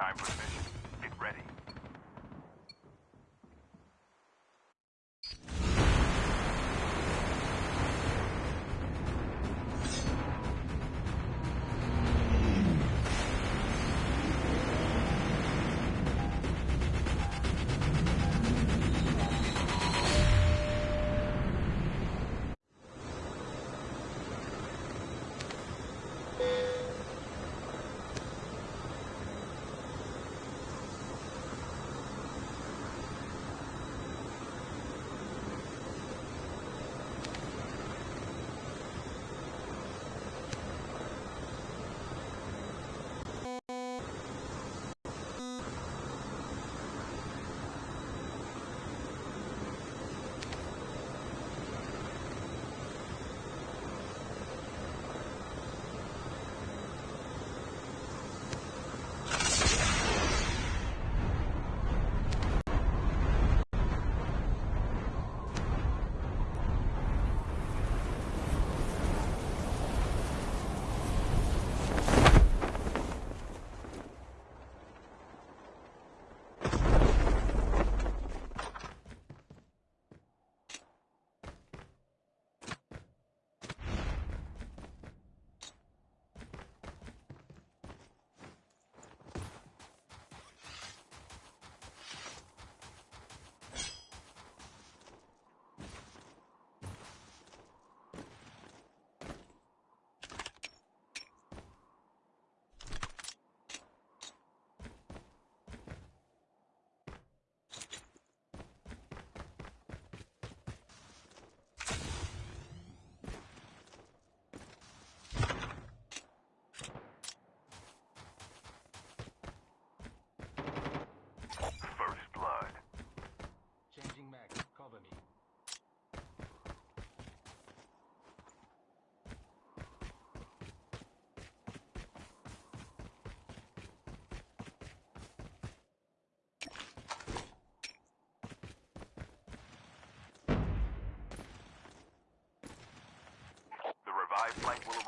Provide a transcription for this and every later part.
Time for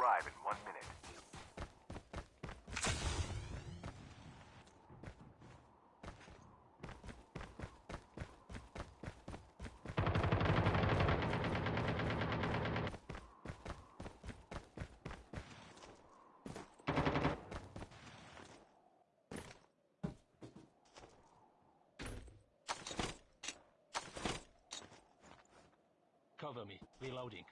arrive in one minute. Cover me. Reloading.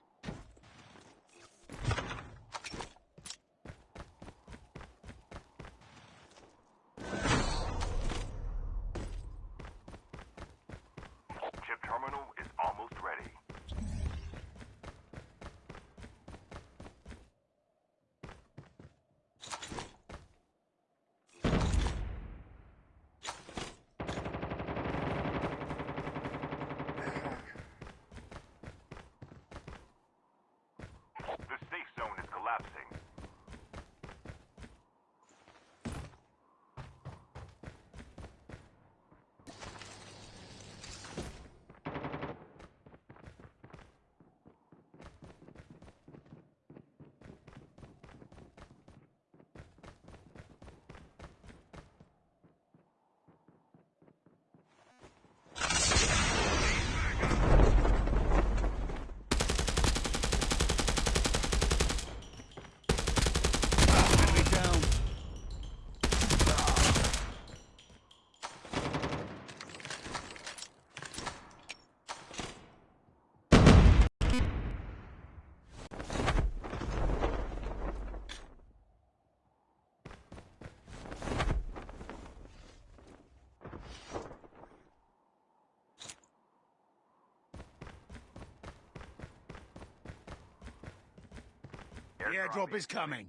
Airdrop is coming.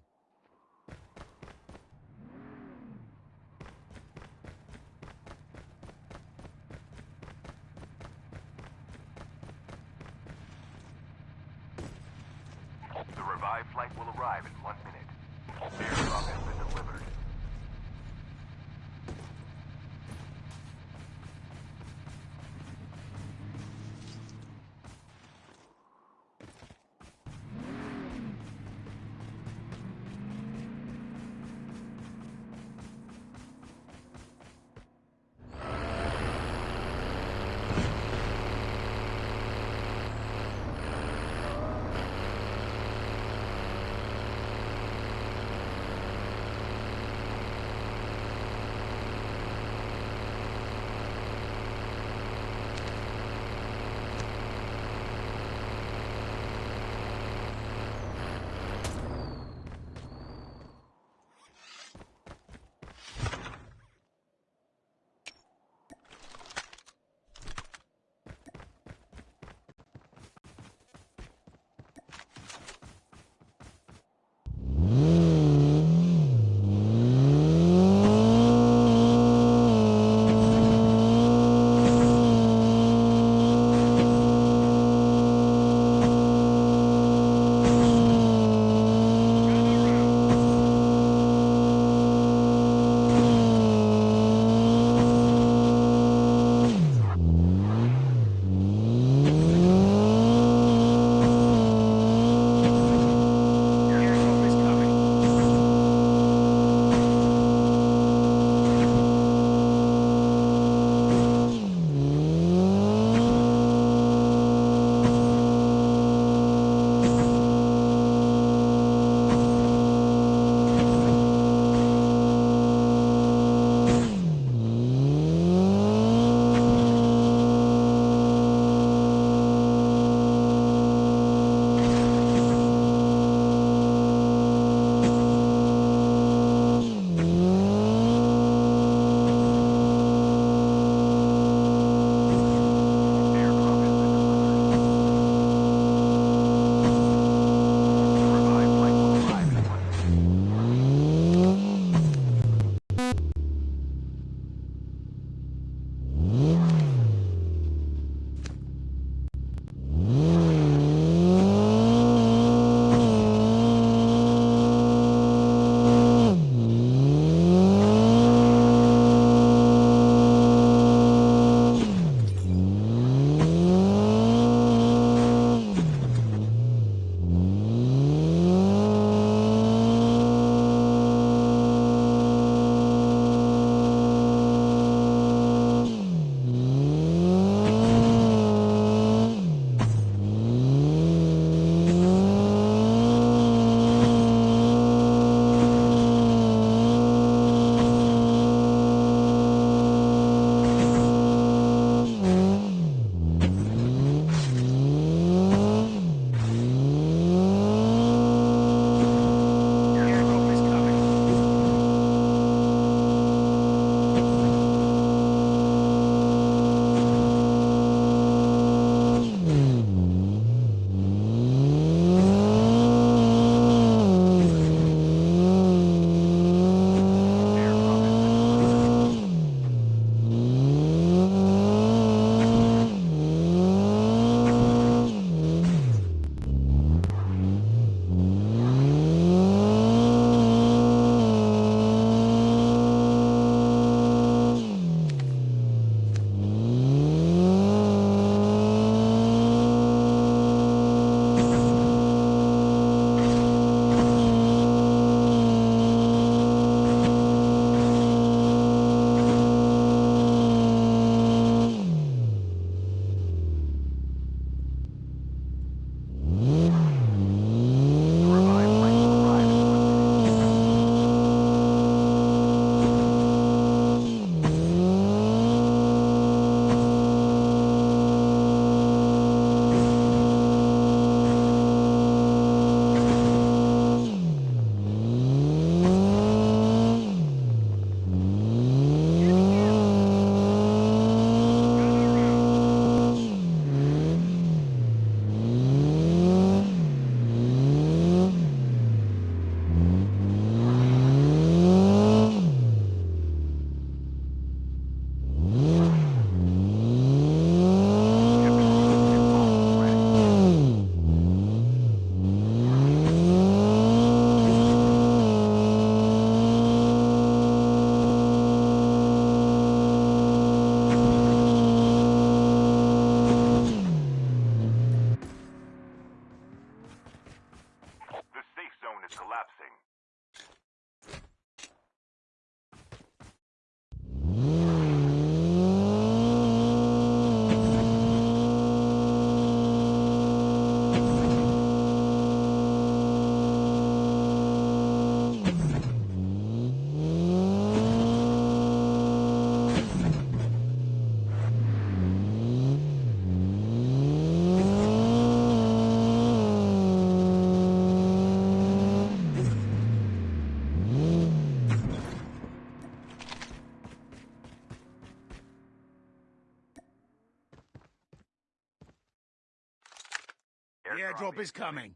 Airdrop, Airdrop is coming.